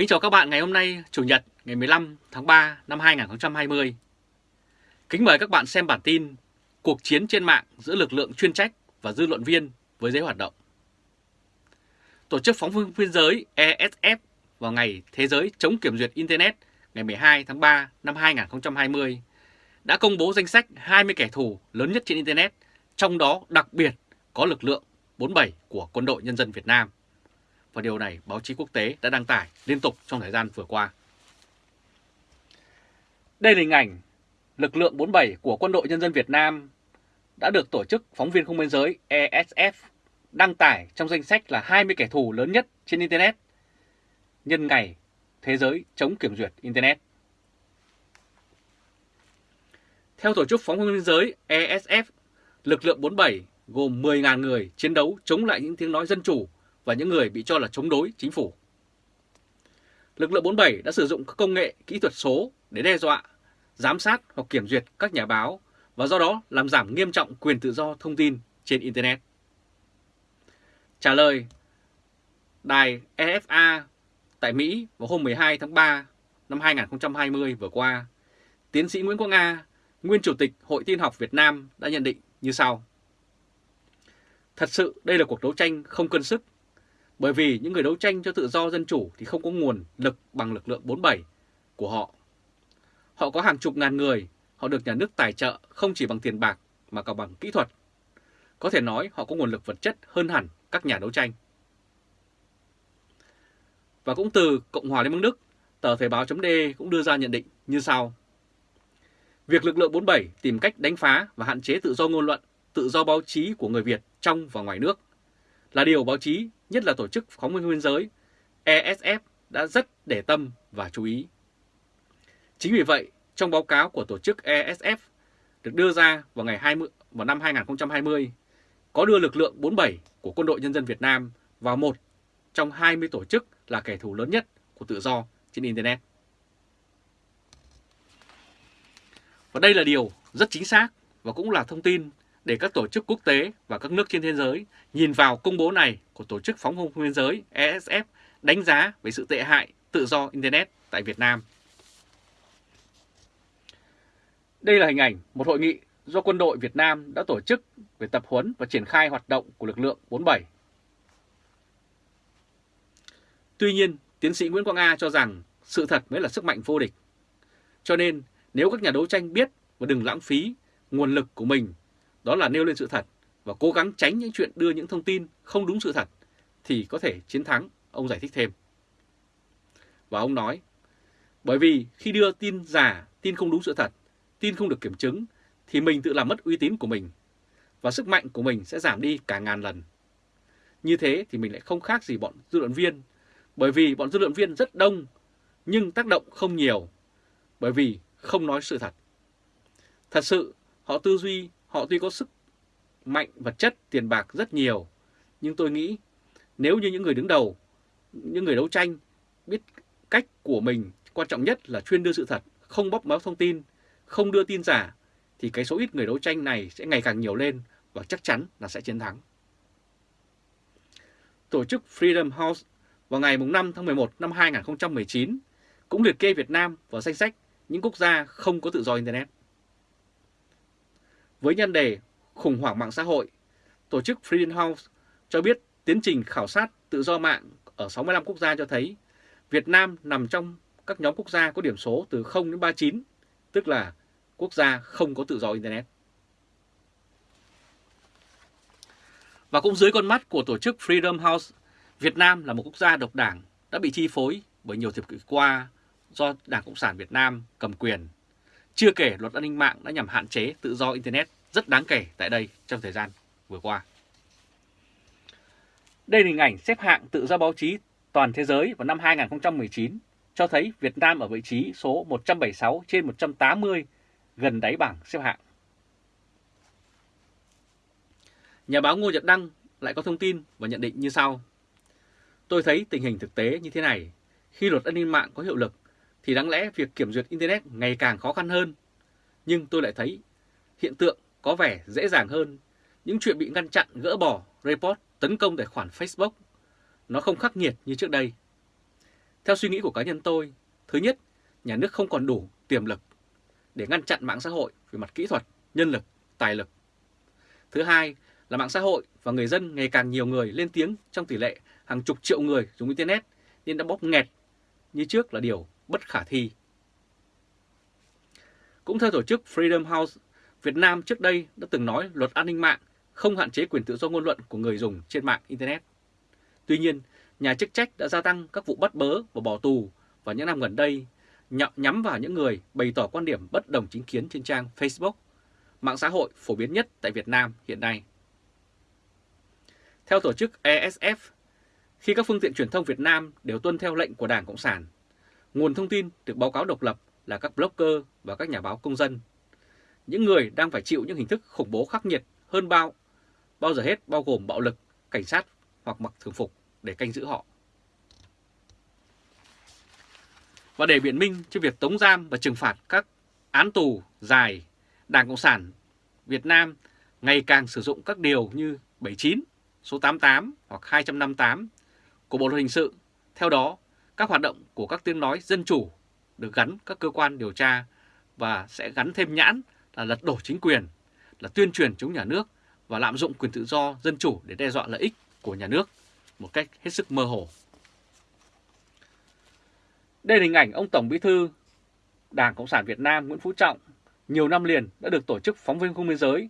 Kính chào các bạn ngày hôm nay, Chủ nhật ngày 15 tháng 3 năm 2020. Kính mời các bạn xem bản tin Cuộc chiến trên mạng giữa lực lượng chuyên trách và dư luận viên với giới hoạt động. Tổ chức phóng viên biên giới ESF vào ngày Thế giới chống kiểm duyệt Internet ngày 12 tháng 3 năm 2020 đã công bố danh sách 20 kẻ thù lớn nhất trên Internet, trong đó đặc biệt có lực lượng 47 của Quân đội Nhân dân Việt Nam và điều này báo chí quốc tế đã đăng tải liên tục trong thời gian vừa qua. Đây là hình ảnh lực lượng 47 của Quân đội Nhân dân Việt Nam đã được Tổ chức Phóng viên Không Biên Giới ESF đăng tải trong danh sách là 20 kẻ thù lớn nhất trên Internet nhân ngày Thế giới chống kiểm duyệt Internet. Theo Tổ chức Phóng viên Biên Giới ESF, lực lượng 47 gồm 10.000 người chiến đấu chống lại những tiếng nói dân chủ và những người bị cho là chống đối chính phủ. Lực lượng 47 đã sử dụng các công nghệ kỹ thuật số để đe dọa, giám sát hoặc kiểm duyệt các nhà báo và do đó làm giảm nghiêm trọng quyền tự do thông tin trên Internet. Trả lời Đài EFA tại Mỹ vào hôm 12 tháng 3 năm 2020 vừa qua, tiến sĩ Nguyễn Quang Nga, nguyên Chủ tịch Hội Tin học Việt Nam đã nhận định như sau. Thật sự đây là cuộc đấu tranh không cân sức bởi vì những người đấu tranh cho tự do dân chủ thì không có nguồn lực bằng lực lượng 47 của họ. Họ có hàng chục ngàn người, họ được nhà nước tài trợ không chỉ bằng tiền bạc mà còn bằng kỹ thuật. Có thể nói họ có nguồn lực vật chất hơn hẳn các nhà đấu tranh. Và cũng từ Cộng hòa Liên bang Đức, tờ Thời báo d cũng đưa ra nhận định như sau. Việc lực lượng 47 tìm cách đánh phá và hạn chế tự do ngôn luận, tự do báo chí của người Việt trong và ngoài nước là điều báo chí nhất là tổ chức phóng viên biên giới ESF đã rất để tâm và chú ý. Chính vì vậy, trong báo cáo của tổ chức ESF được đưa ra vào ngày 20 vào năm 2020 có đưa lực lượng 47 của Quân đội Nhân dân Việt Nam vào một trong 20 tổ chức là kẻ thù lớn nhất của tự do trên Internet. Và đây là điều rất chính xác và cũng là thông tin để các tổ chức quốc tế và các nước trên thế giới nhìn vào công bố này của Tổ chức Phóng không biên giới ESF đánh giá về sự tệ hại tự do Internet tại Việt Nam. Đây là hình ảnh một hội nghị do quân đội Việt Nam đã tổ chức về tập huấn và triển khai hoạt động của lực lượng 47. Tuy nhiên, tiến sĩ Nguyễn Quang A cho rằng sự thật mới là sức mạnh vô địch. Cho nên, nếu các nhà đấu tranh biết và đừng lãng phí nguồn lực của mình đó là nêu lên sự thật và cố gắng tránh những chuyện đưa những thông tin không đúng sự thật thì có thể chiến thắng, ông giải thích thêm. Và ông nói, bởi vì khi đưa tin giả, tin không đúng sự thật, tin không được kiểm chứng thì mình tự làm mất uy tín của mình và sức mạnh của mình sẽ giảm đi cả ngàn lần. Như thế thì mình lại không khác gì bọn dư luận viên, bởi vì bọn dư luận viên rất đông nhưng tác động không nhiều, bởi vì không nói sự thật. Thật sự họ tư duy Họ tuy có sức mạnh vật chất, tiền bạc rất nhiều, nhưng tôi nghĩ nếu như những người đứng đầu, những người đấu tranh biết cách của mình, quan trọng nhất là chuyên đưa sự thật, không bóp méo thông tin, không đưa tin giả, thì cái số ít người đấu tranh này sẽ ngày càng nhiều lên và chắc chắn là sẽ chiến thắng. Tổ chức Freedom House vào ngày 5 tháng 11 năm 2019 cũng liệt kê Việt Nam vào danh sách những quốc gia không có tự do Internet. Với nhân đề khủng hoảng mạng xã hội, tổ chức Freedom House cho biết tiến trình khảo sát tự do mạng ở 65 quốc gia cho thấy Việt Nam nằm trong các nhóm quốc gia có điểm số từ 0 đến 39, tức là quốc gia không có tự do Internet. Và cũng dưới con mắt của tổ chức Freedom House, Việt Nam là một quốc gia độc đảng đã bị chi phối bởi nhiều thập kỷ qua do Đảng Cộng sản Việt Nam cầm quyền chưa kể luật an ninh mạng đã nhằm hạn chế tự do Internet rất đáng kể tại đây trong thời gian vừa qua. Đây là hình ảnh xếp hạng tự do báo chí toàn thế giới vào năm 2019 cho thấy Việt Nam ở vị trí số 176 trên 180 gần đáy bảng xếp hạng. Nhà báo Ngô Nhật Đăng lại có thông tin và nhận định như sau. Tôi thấy tình hình thực tế như thế này, khi luật an ninh mạng có hiệu lực thì đáng lẽ việc kiểm duyệt Internet ngày càng khó khăn hơn. Nhưng tôi lại thấy hiện tượng có vẻ dễ dàng hơn. Những chuyện bị ngăn chặn, gỡ bỏ, report, tấn công tài khoản Facebook nó không khắc nghiệt như trước đây. Theo suy nghĩ của cá nhân tôi, thứ nhất, nhà nước không còn đủ tiềm lực để ngăn chặn mạng xã hội về mặt kỹ thuật, nhân lực, tài lực. Thứ hai là mạng xã hội và người dân ngày càng nhiều người lên tiếng trong tỷ lệ hàng chục triệu người dùng Internet nên đã bóp nghẹt như trước là điều bất khả thi. Cũng theo tổ chức Freedom House, Việt Nam trước đây đã từng nói luật an ninh mạng không hạn chế quyền tự do ngôn luận của người dùng trên mạng Internet. Tuy nhiên, nhà chức trách đã gia tăng các vụ bắt bớ và bỏ tù vào những năm gần đây nhắm vào những người bày tỏ quan điểm bất đồng chính kiến trên trang Facebook, mạng xã hội phổ biến nhất tại Việt Nam hiện nay. Theo tổ chức ESF, khi các phương tiện truyền thông Việt Nam đều tuân theo lệnh của Đảng Cộng sản, nguồn thông tin được báo cáo độc lập là các blogger và các nhà báo công dân. Những người đang phải chịu những hình thức khủng bố khắc nghiệt hơn bao, bao giờ hết bao gồm bạo lực, cảnh sát hoặc mặc thường phục để canh giữ họ. Và để biện minh cho việc tống giam và trừng phạt các án tù dài, Đảng Cộng sản Việt Nam ngày càng sử dụng các điều như 79, số 88 hoặc 258 của Bộ luật hình sự. Theo đó, các hoạt động của các tiếng nói dân chủ được gắn các cơ quan điều tra và sẽ gắn thêm nhãn là lật đổ chính quyền, là tuyên truyền chống nhà nước và lạm dụng quyền tự do dân chủ để đe dọa lợi ích của nhà nước một cách hết sức mơ hồ. Đây là hình ảnh ông Tổng Bí thư Đảng Cộng sản Việt Nam Nguyễn Phú Trọng nhiều năm liền đã được Tổ chức Phóng viên Không biên giới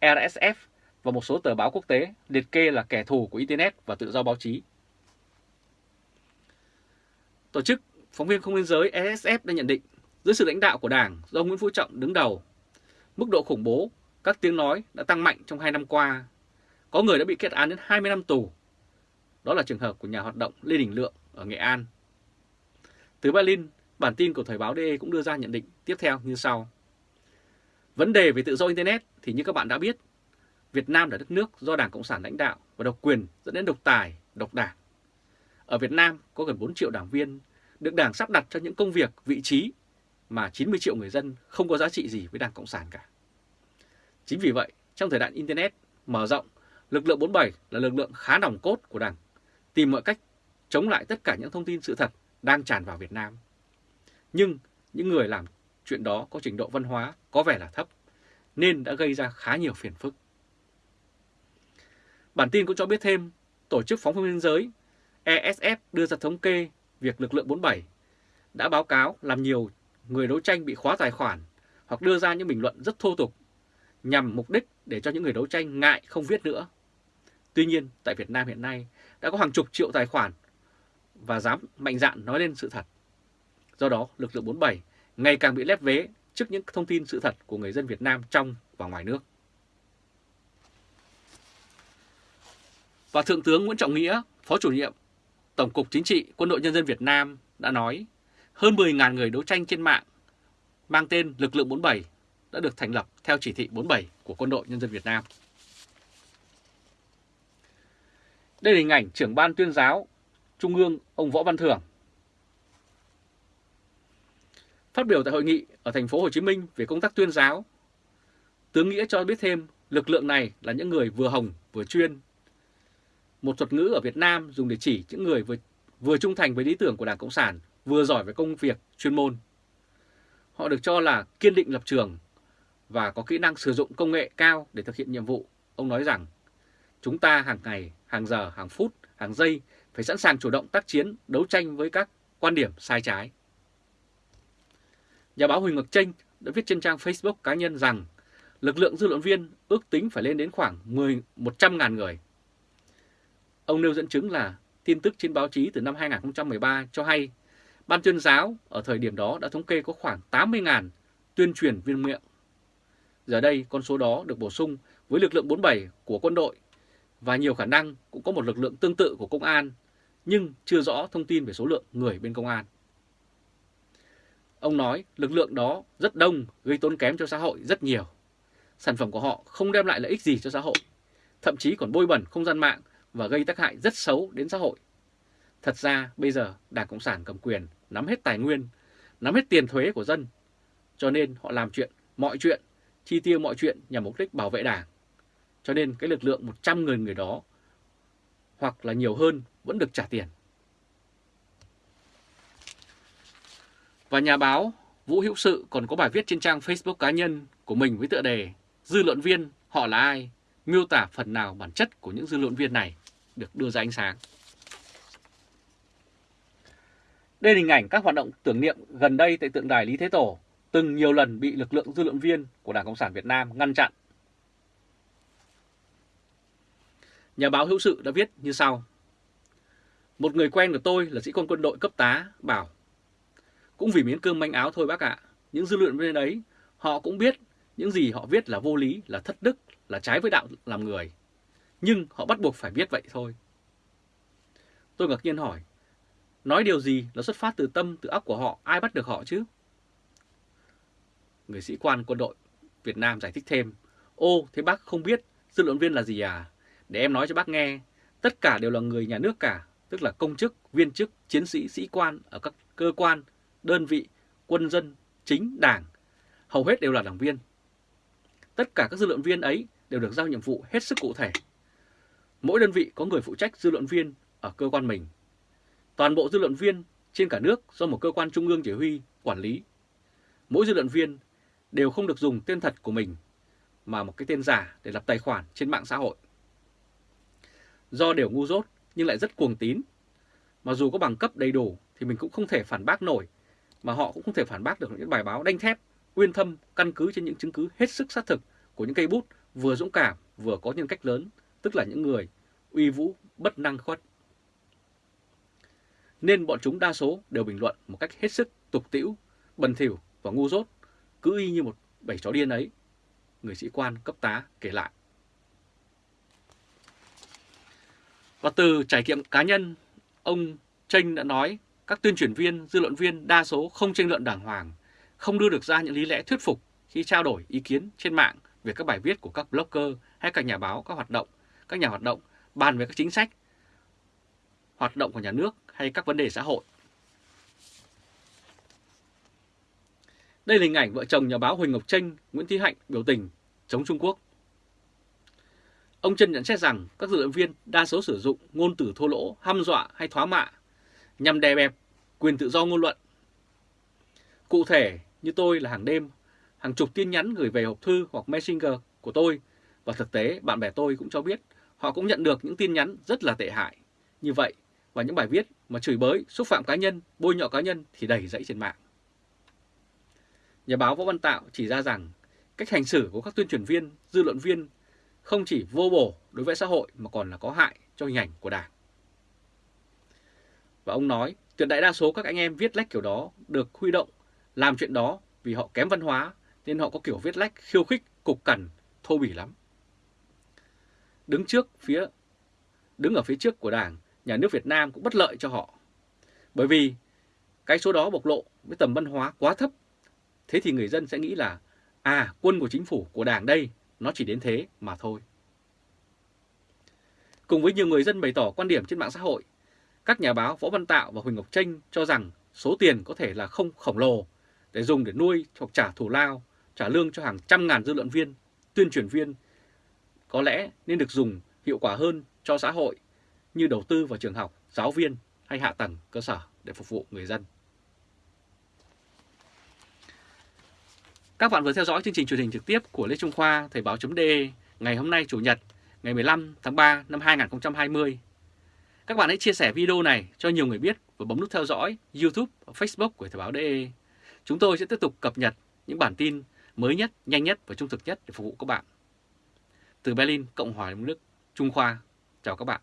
RSF và một số tờ báo quốc tế liệt kê là kẻ thù của Internet và tự do báo chí. Tổ chức Phóng viên Không biên giới SSF đã nhận định dưới sự lãnh đạo của Đảng do Nguyễn Phú Trọng đứng đầu, mức độ khủng bố, các tiếng nói đã tăng mạnh trong 2 năm qua. Có người đã bị kết án đến 20 năm tù. Đó là trường hợp của nhà hoạt động Lê Đình Lượng ở Nghệ An từ Berlin, bản tin của Thời báo DE cũng đưa ra nhận định tiếp theo như sau. Vấn đề về tự do Internet thì như các bạn đã biết, Việt Nam là đất nước do Đảng Cộng sản lãnh đạo và độc quyền dẫn đến độc tài, độc đảng. Ở Việt Nam có gần 4 triệu đảng viên được Đảng sắp đặt cho những công việc, vị trí mà 90 triệu người dân không có giá trị gì với Đảng Cộng sản cả. Chính vì vậy, trong thời đại Internet mở rộng, lực lượng 47 là lực lượng khá nòng cốt của Đảng, tìm mọi cách chống lại tất cả những thông tin sự thật đang tràn vào Việt Nam. Nhưng những người làm chuyện đó có trình độ văn hóa có vẻ là thấp, nên đã gây ra khá nhiều phiền phức. Bản tin cũng cho biết thêm, Tổ chức Phóng viên Biên giới ESF đưa ra thống kê việc lực lượng 47 đã báo cáo làm nhiều người đấu tranh bị khóa tài khoản hoặc đưa ra những bình luận rất thô tục nhằm mục đích để cho những người đấu tranh ngại không viết nữa. Tuy nhiên, tại Việt Nam hiện nay đã có hàng chục triệu tài khoản và dám mạnh dạn nói lên sự thật. Do đó, lực lượng 47 ngày càng bị lép vế trước những thông tin sự thật của người dân Việt Nam trong và ngoài nước. Và Thượng tướng Nguyễn Trọng Nghĩa, Phó chủ nhiệm Tổng cục Chính trị Quân đội Nhân dân Việt Nam đã nói hơn 10.000 người đấu tranh trên mạng mang tên lực lượng 47 đã được thành lập theo chỉ thị 47 của Quân đội Nhân dân Việt Nam. Đây là hình ảnh trưởng ban tuyên giáo Trung ương ông Võ Văn Thưởng. Phát biểu tại hội nghị ở thành phố Hồ Chí Minh về công tác tuyên giáo, tướng Nghĩa cho biết thêm lực lượng này là những người vừa hồng vừa chuyên. Một thuật ngữ ở Việt Nam dùng để chỉ những người vừa, vừa trung thành với lý tưởng của Đảng Cộng sản, vừa giỏi về công việc chuyên môn. Họ được cho là kiên định lập trường và có kỹ năng sử dụng công nghệ cao để thực hiện nhiệm vụ. Ông nói rằng, chúng ta hàng ngày, hàng giờ, hàng phút, hàng giây phải sẵn sàng chủ động tác chiến, đấu tranh với các quan điểm sai trái. Nhà báo Huỳnh Ngọc Tranh đã viết trên trang Facebook cá nhân rằng lực lượng dư luận viên ước tính phải lên đến khoảng 10 100.000 người. Ông nêu dẫn chứng là tin tức trên báo chí từ năm 2013 cho hay Ban tuyên giáo ở thời điểm đó đã thống kê có khoảng 80.000 tuyên truyền viên miệng. Giờ đây con số đó được bổ sung với lực lượng 47 của quân đội và nhiều khả năng cũng có một lực lượng tương tự của công an nhưng chưa rõ thông tin về số lượng người bên công an. Ông nói lực lượng đó rất đông gây tốn kém cho xã hội rất nhiều. Sản phẩm của họ không đem lại lợi ích gì cho xã hội, thậm chí còn bôi bẩn không gian mạng và gây tác hại rất xấu đến xã hội. Thật ra bây giờ Đảng Cộng sản cầm quyền nắm hết tài nguyên, nắm hết tiền thuế của dân, cho nên họ làm chuyện, mọi chuyện, chi tiêu mọi chuyện nhằm mục đích bảo vệ Đảng. Cho nên cái lực lượng 100 người người đó hoặc là nhiều hơn vẫn được trả tiền. Và nhà báo Vũ Hữu Sự còn có bài viết trên trang Facebook cá nhân của mình với tựa đề Dư luận viên họ là ai? Miêu tả phần nào bản chất của những dư luận viên này được đưa ra ánh sáng. Đây là hình ảnh các hoạt động tưởng niệm gần đây tại tượng đài Lý Thế Tổ từng nhiều lần bị lực lượng dư luận viên của Đảng Cộng sản Việt Nam ngăn chặn. Nhà báo hữu sự đã viết như sau. Một người quen của tôi là sĩ quan quân đội cấp tá bảo Cũng vì miếng cơm manh áo thôi bác ạ, những dư luận viên ấy họ cũng biết những gì họ viết là vô lý, là thất đức, là trái với đạo làm người. Nhưng họ bắt buộc phải viết vậy thôi. Tôi ngạc nhiên hỏi, nói điều gì là xuất phát từ tâm, từ óc của họ, ai bắt được họ chứ? Người sĩ quan quân đội Việt Nam giải thích thêm, ô thế bác không biết dư luận viên là gì à? Để em nói cho bác nghe, tất cả đều là người nhà nước cả, tức là công chức, viên chức, chiến sĩ, sĩ quan ở các cơ quan, đơn vị, quân dân, chính, đảng, hầu hết đều là đảng viên. Tất cả các dư luận viên ấy đều được giao nhiệm vụ hết sức cụ thể. Mỗi đơn vị có người phụ trách dư luận viên ở cơ quan mình. Toàn bộ dư luận viên trên cả nước do một cơ quan trung ương chỉ huy, quản lý. Mỗi dư luận viên đều không được dùng tên thật của mình, mà một cái tên giả để lập tài khoản trên mạng xã hội. Do đều ngu dốt nhưng lại rất cuồng tín, mà dù có bằng cấp đầy đủ thì mình cũng không thể phản bác nổi, mà họ cũng không thể phản bác được những bài báo đanh thép, uyên thâm, căn cứ trên những chứng cứ hết sức xác thực của những cây bút vừa dũng cảm vừa có nhân cách lớn, tức là những người uy vũ, bất năng khuất. Nên bọn chúng đa số đều bình luận một cách hết sức tục tĩu, bần thỉu và ngu dốt, cứ y như một bầy chó điên ấy. Người sĩ quan cấp tá kể lại. Và từ trải nghiệm cá nhân, ông Tranh đã nói các tuyên truyền viên, dư luận viên đa số không tranh luận đàng hoàng, không đưa được ra những lý lẽ thuyết phục khi trao đổi ý kiến trên mạng về các bài viết của các blogger hay các nhà báo, các hoạt động, các nhà hoạt động bàn về các chính sách, hoạt động của nhà nước hay các vấn đề xã hội. Đây là hình ảnh vợ chồng nhà báo Huỳnh Ngọc Tranh, Nguyễn Thị Hạnh biểu tình chống Trung Quốc. Ông Trân nhận xét rằng các dự luận viên đa số sử dụng ngôn từ thô lỗ, hăm dọa hay thoá mạ nhằm đè bẹp quyền tự do ngôn luận. Cụ thể như tôi là hàng đêm, hàng chục tin nhắn gửi về hộp thư hoặc messenger của tôi và thực tế bạn bè tôi cũng cho biết họ cũng nhận được những tin nhắn rất là tệ hại. Như vậy và những bài viết mà chửi bới, xúc phạm cá nhân, bôi nhọ cá nhân thì đầy dẫy trên mạng. Nhà báo Võ Văn Tạo chỉ ra rằng cách hành xử của các tuyên truyền viên, dư luận viên không chỉ vô bổ đối với xã hội mà còn là có hại cho hình ảnh của Đảng. Và ông nói, tuyệt đại đa số các anh em viết lách kiểu đó được huy động làm chuyện đó vì họ kém văn hóa nên họ có kiểu viết lách khiêu khích, cục cằn, thô bỉ lắm. Đứng trước phía đứng ở phía trước của Đảng, nhà nước Việt Nam cũng bất lợi cho họ. Bởi vì cái số đó bộc lộ với tầm văn hóa quá thấp. Thế thì người dân sẽ nghĩ là à quân của chính phủ, của Đảng đây nó chỉ đến thế mà thôi. Cùng với nhiều người dân bày tỏ quan điểm trên mạng xã hội, các nhà báo Võ Văn Tạo và Huỳnh Ngọc Tranh cho rằng số tiền có thể là không khổng lồ để dùng để nuôi hoặc trả thù lao, trả lương cho hàng trăm ngàn dư luận viên, tuyên truyền viên. Có lẽ nên được dùng hiệu quả hơn cho xã hội như đầu tư vào trường học, giáo viên hay hạ tầng cơ sở để phục vụ người dân. Các bạn vừa theo dõi chương trình truyền hình trực tiếp của Lê Trung Khoa Thời báo.de ngày hôm nay Chủ nhật ngày 15 tháng 3 năm 2020. Các bạn hãy chia sẻ video này cho nhiều người biết và bấm nút theo dõi YouTube và Facebook của Thời báo.de. Chúng tôi sẽ tiếp tục cập nhật những bản tin mới nhất, nhanh nhất và trung thực nhất để phục vụ các bạn. Từ Berlin, Cộng hòa Liên bang nước, Trung Khoa, chào các bạn.